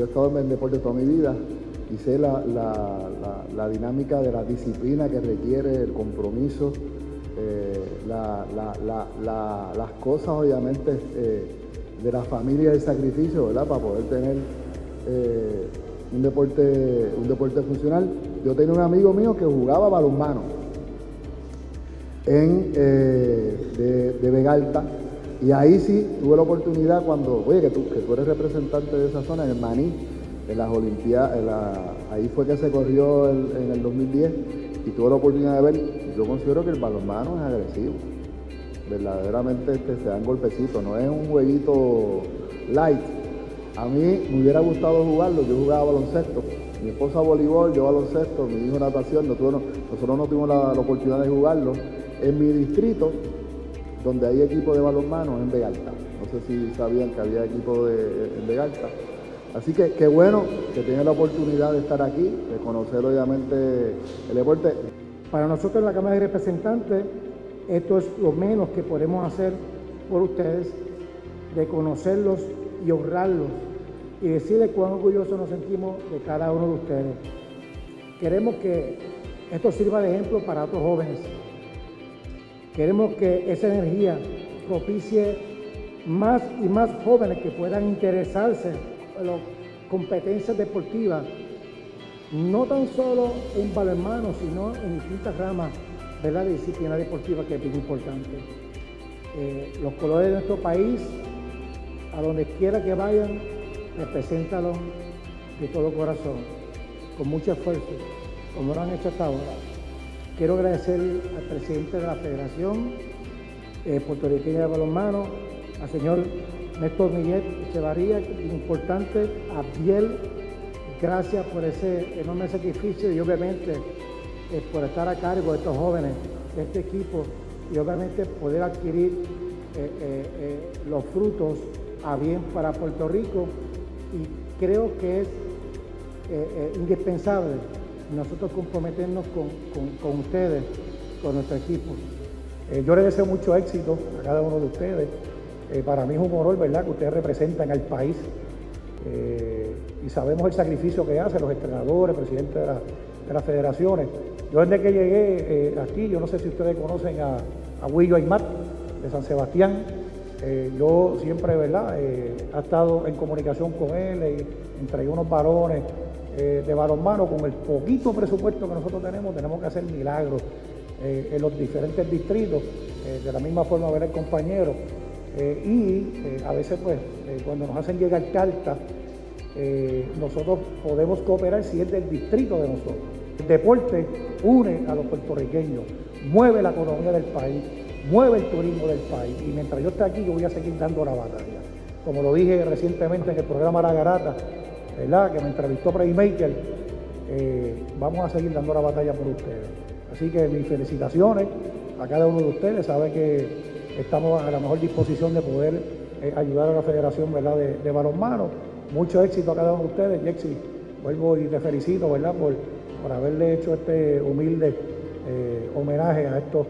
yo he estado en el deporte toda mi vida y sé la, dinámica de la disciplina que requiere, el compromiso, eh, las cosas obviamente eh, de la familia y el sacrificio, ¿verdad? Para poder tener eh, un, deporte, un deporte funcional. Yo tenía un amigo mío que jugaba balonmano en, de, de Vegalta y ahí sí tuve la oportunidad cuando, oye, que tú, que tú eres representante de esa zona, en el Maní, en las Olimpiadas, ahí fue que se corrió en el 2010 y tuve la oportunidad de ver, yo considero que el balonmano es agresivo. Verdaderamente este, se dan golpecitos, no es un jueguito light. A mí me hubiera gustado jugarlo, yo jugaba baloncesto. Mi esposa voleibol, yo baloncesto, mi hijo natación, nosotros, nosotros no tuvimos la oportunidad de jugarlo. En mi distrito, donde hay equipo de balonmano en Vegalta. No sé si sabían que había equipo de, en Vegalta. Así que qué bueno que tienen la oportunidad de estar aquí, de conocer obviamente el deporte. Para nosotros en la Cámara de Representantes, esto es lo menos que podemos hacer por ustedes, de conocerlos y honrarlos y decirles cuán orgullosos nos sentimos de cada uno de ustedes. Queremos que esto sirva de ejemplo para otros jóvenes Queremos que esa energía propicie más y más jóvenes que puedan interesarse en las competencias deportivas, no tan solo en balonmano, sino en distintas ramas de la disciplina deportiva que es bien importante. Eh, los colores de nuestro país, a donde quiera que vayan, represéntalos de todo corazón, con mucho esfuerzo, como lo han hecho hasta ahora. Quiero agradecer al presidente de la Federación eh, Puertorriqueña de Balonmano, al señor Néstor Miguel Echevarría, importante, a Biel, gracias por ese enorme sacrificio y obviamente eh, por estar a cargo de estos jóvenes, de este equipo y obviamente poder adquirir eh, los frutos a bien para Puerto Rico y creo que es indispensable nosotros comprometernos con, ustedes, con nuestro equipo. Eh, yo les deseo mucho éxito a cada uno de ustedes. Eh, para mí es un honor, ¿verdad?, que ustedes representan al país eh, y sabemos el sacrificio que hacen los entrenadores, presidentes de, las federaciones. Yo desde que llegué aquí, yo no sé si ustedes conocen a, a Aymar de San Sebastián, yo siempre, ¿verdad?, he estado en comunicación con él, y entregué unos varones eh, de balonmano, con el poquito presupuesto que nosotros tenemos, tenemos que hacer milagros eh, en los diferentes distritos, eh, de la misma forma ver al compañero. y a veces, pues, cuando nos hacen llegar cartas, nosotros podemos cooperar si es del distrito de nosotros. El deporte une a los puertorriqueños, mueve la economía del país, mueve el turismo del país. Y mientras yo esté aquí, yo voy a seguir dando la batalla. Como lo dije recientemente en el programa La Garata, que me entrevistó Playmaker, eh, vamos a seguir dando la batalla por ustedes. Así que mis felicitaciones a cada uno de ustedes, sabe que estamos a la mejor disposición de poder eh, ayudar a la Federación ¿verdad? De, Balonmano. Mucho éxito a cada uno de ustedes, Jexi. Vuelvo y te felicito ¿verdad? Por, por haberle hecho este humilde eh, homenaje a estos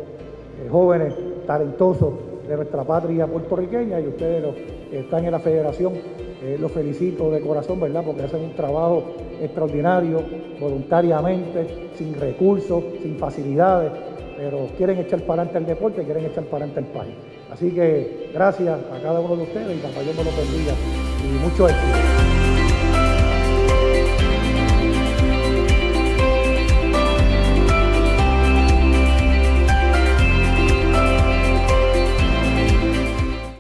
jóvenes talentosos de nuestra patria puertorriqueña y ustedes los que están en la federación eh, los felicito de corazón, ¿verdad? Porque hacen un trabajo extraordinario, voluntariamente, sin recursos, sin facilidades, pero quieren echar para adelante el deporte, quieren echar para adelante el país. Así que gracias a cada uno de ustedes y que Dios me lo bendiga y mucho éxito.